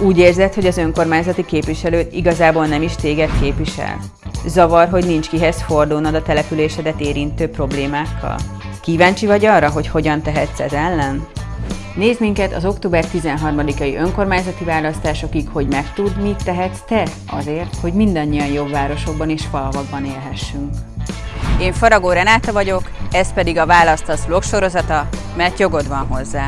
Úgy érzed, hogy az önkormányzati képviselőt igazából nem is téged képvisel? Zavar, hogy nincs kihez fordulnod a településedet érintő problémákkal? Kíváncsi vagy arra, hogy hogyan tehetsz ez ellen? Nézd minket az október 13-ai önkormányzati választásokig, hogy megtudd, mit tehetsz te azért, hogy mindannyian jobb városokban és falvakban élhessünk. Én Faragó Renáta vagyok, ez pedig a Választasz vlog sorozata, mert jogod van hozzá.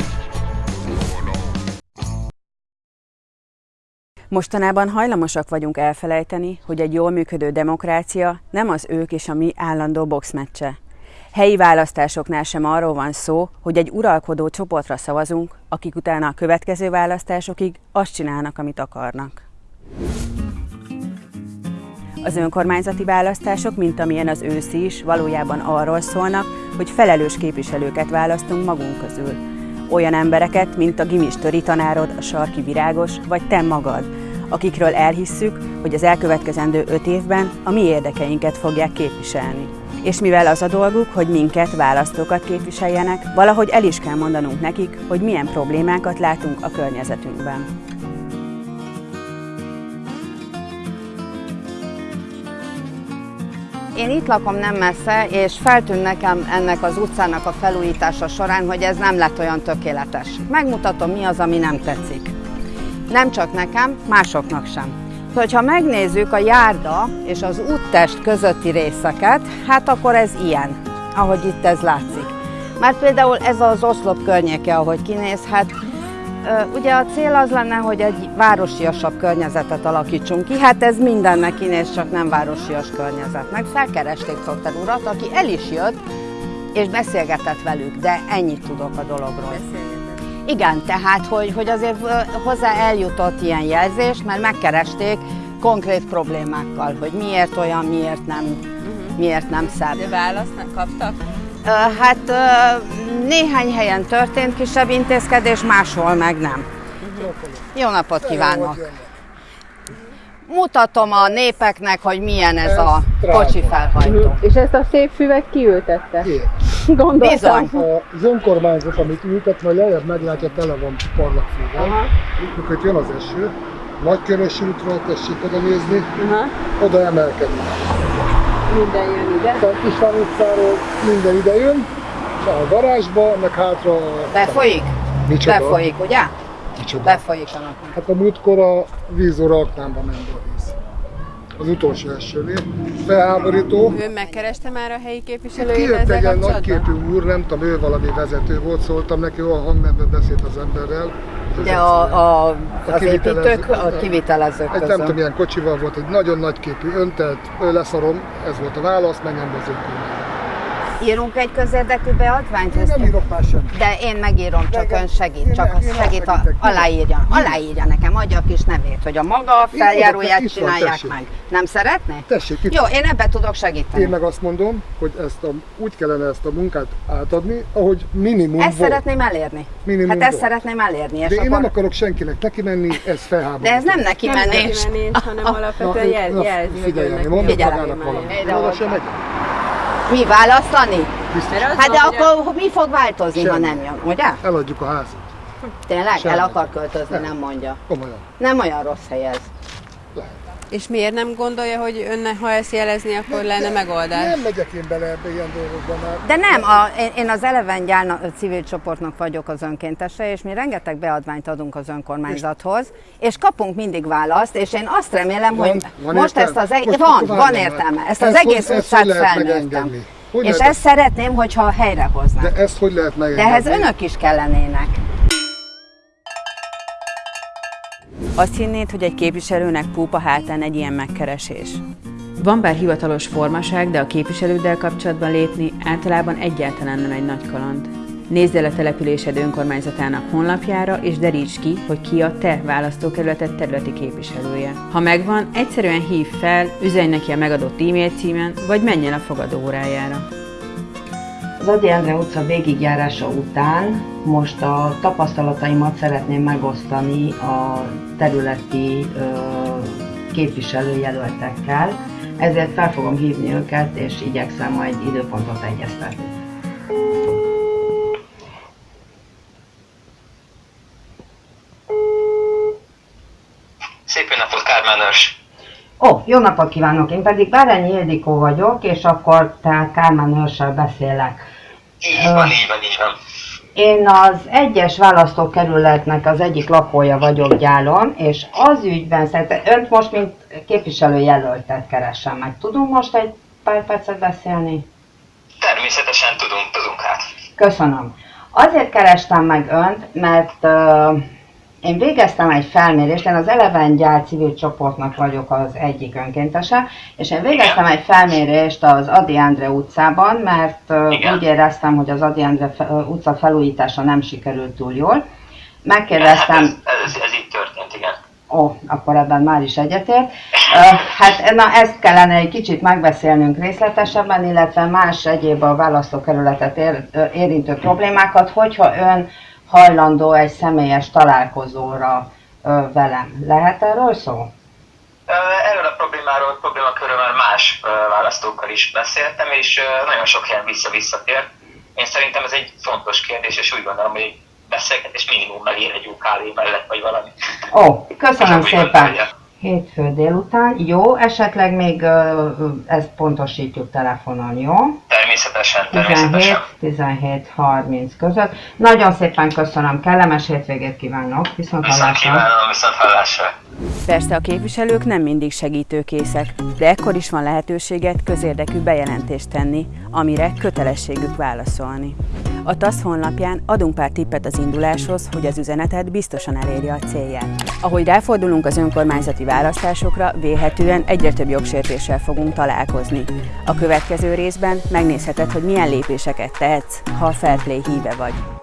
Mostanában hajlamosak vagyunk elfelejteni, hogy egy jól működő demokrácia nem az ők és a mi állandó boxmeccse. Helyi választásoknál sem arról van szó, hogy egy uralkodó csoportra szavazunk, akik utána a következő választásokig azt csinálnak, amit akarnak. Az önkormányzati választások, mint amilyen az őszi is, valójában arról szólnak, hogy felelős képviselőket választunk magunk közül. Olyan embereket, mint a gimistöri tanárod, a sarki virágos, vagy te magad, akikről elhisszük, hogy az elkövetkezendő öt évben a mi érdekeinket fogják képviselni. És mivel az a dolguk, hogy minket, választókat képviseljenek, valahogy el is kell mondanunk nekik, hogy milyen problémákat látunk a környezetünkben. Én itt lakom nem messze, és feltűnt nekem ennek az utcának a felújítása során, hogy ez nem lett olyan tökéletes. Megmutatom, mi az, ami nem tetszik. Nem csak nekem, másoknak sem. Hogyha megnézzük a járda és az úttest közötti részeket, hát akkor ez ilyen, ahogy itt ez látszik. Már például ez az oszlop környéke, ahogy kinézhet, Ugye a cél az lenne, hogy egy városiasabb környezetet alakítsunk ki, hát ez mindennek kinéz, csak nem városias környezet. Meg felkeresték Cotter urat, aki el is jött, és beszélgetett velük, de ennyit tudok a dologról. Igen, tehát, hogy, hogy azért hozzá eljutott ilyen jelzést, mert megkeresték konkrét problémákkal, hogy miért olyan, miért nem, uh-huh. miért nem szebb. De választ nem kaptak? Hát néhány helyen történt kisebb intézkedés, máshol meg nem. Jó napot kívánok! Mutatom a népeknek, hogy milyen ez a kocsi felhajtó. És ezt a szép füvet kiültette? Gondoltam. Bizony. Az önkormányzat, amit ültet, majd lejjebb meglátja, tele van parlagfűvel. Mikor itt jön az eső, Nagykörös útról tessék oda nézni, Aha. oda emelkedik. Minden jön ide. A István utcáról minden ide jön, a garázsba, meg hátra. Befolyik? Micsoda? Befolyik, ugye? Micsoda? Befolyik a napon. Hát a múltkor a vízóra aknámba ment a víz. Az utolsó esőnél. Felháborító. Ön megkereste már a helyi képviselőjét Kijött egy ilyen nagyképű úr, nem tudom, ő valami vezető volt, szóltam neki, a hangnemben beszélt az emberrel. De a, a, az építők, a kivitelezők Egy nem tudom, milyen kocsival volt, egy nagyon nagyképű, öntelt, leszarom, ez volt a válasz, menjen be az önkormányzat. Írunk egy közérdekű beadványt? Én nem írok már semmit. De én megírom, csak ön segít, csak én segít, a, aláírja, aláírja nekem, adja a kis nevét, hogy a maga feljáróját csinálják meg. Nem szeretné? Tessék, itt Jó, én ebbe tudok segíteni. Én meg azt mondom, hogy ezt a, úgy kellene ezt a munkát átadni, ahogy minimum Ezt volt. szeretném elérni. Minimum hát ezt volt. szeretném elérni. És De én nem akarok senkinek neki menni, ez felháborító. De ez nem neki Nem menés. neki menés, hanem alapvetően jelzi, hogy figyelj, mondok magának én valamit. Oda sem megyek. Mi választani? Biztos. Az Hát de akkor mi fog változni, ha Semmi. nem jön, ugye? Eladjuk a házat. Tényleg? Semmi. El akar költözni, Nem. nem mondja. Komolyan. Nem olyan rossz hely ez. Lehet. És miért nem gondolja, hogy önne, ha ezt jelezni, akkor lenne megoldás? Nem megyek én bele ebbe ilyen dolgokba már. De nem, a, én- én az Eleven Gyálna civil csoportnak vagyok az önkéntese, és mi rengeteg beadványt adunk az önkormányzathoz, és kapunk mindig választ, és én azt remélem, Van- hogy van most értelme? ezt az egész, van, van értelme, ezt Ezt az hogy- egész ezt utcát felnőttem. Hogy És lehet- ezt szeretném, hogyha helyrehoznak. De ezt hogy lehet De megengedni? ehhez önök is kellenének. Azt hinnéd, hogy egy képviselőnek púpa hátán egy ilyen megkeresés? Van bár hivatalos formaság, de a képviselőddel kapcsolatban lépni általában egyáltalán nem egy nagy kaland. Nézd el a településed önkormányzatának honlapjára, és deríts ki, hogy ki a te választókerületed területi képviselője. Ha megvan, egyszerűen hív fel, üzenj neki a megadott e-mail címen, vagy menj el a fogadó órájára. Az Adi Endre utca végigjárása után most a tapasztalataimat szeretném megosztani a területi képviselőjelöltekkel, ezért fel fogom hívni őket, és igyekszem majd időpontot egyeztetni. napot, Kármán Örs! Ó, jó napot kívánok! Én pedig Bárányi Ildikó vagyok, és akkor tehát Kármán Őrssel beszélek. Így van, így van, így van. Én az egyes választókerületnek az egyik lakója vagyok gyálon, és az ügyben szerintem önt most, mint képviselőjelöltet keresem meg. Tudunk most egy pár percet beszélni? Természetesen tudunk, tudunk hát. Köszönöm. Azért kerestem meg önt, mert uh, én végeztem egy felmérést, én az Eleven Gyár civil csoportnak vagyok az egyik önkéntese, és én végeztem egy felmérést az Adi Endre utcában, mert uh, úgy éreztem, hogy az Adi Endre utca felújítása nem sikerült túl jól. Megkérdeztem... Hát ez, ez, ez így történt, igen. Ó, akkor ebben már is egyetért. Hát na, ezt kellene egy kicsit megbeszélnünk részletesebben, illetve más egyéb a választókerületet ér, érintő problémákat, hogyha ön hajlandó egy személyes találkozóra velem. Lehet erről szó? Erről a problémáról, problémakörről más választókkal is beszéltem, és nagyon sok helyen vissza-visszatért. Én szerintem ez egy fontos kérdés, és úgy gondolom, hogy beszélgetés minimum ér egy kávé mellett, vagy valami. Ó, köszönöm szépen! Hétfő délután. Jó, esetleg még ezt pontosítjuk telefonon, jó? Természetesen, természetesen. 17, 30 között. Nagyon szépen köszönöm, kellemes hétvégét kívánok. Viszont hallásra. Viszont kívánom, viszont hallásra. Persze a képviselők nem mindig segítőkészek, de ekkor is van lehetőséget közérdekű bejelentést tenni, amire kötelességük válaszolni. A TASZ honlapján adunk pár tippet az induláshoz, hogy az üzenetet biztosan elérje a célját. Ahogy ráfordulunk az önkormányzati választásokra, vélhetően egyre több jogsértéssel fogunk találkozni. A következő részben megnézheted, hogy milyen lépéseket tehetsz, ha a Fairplay híve vagy.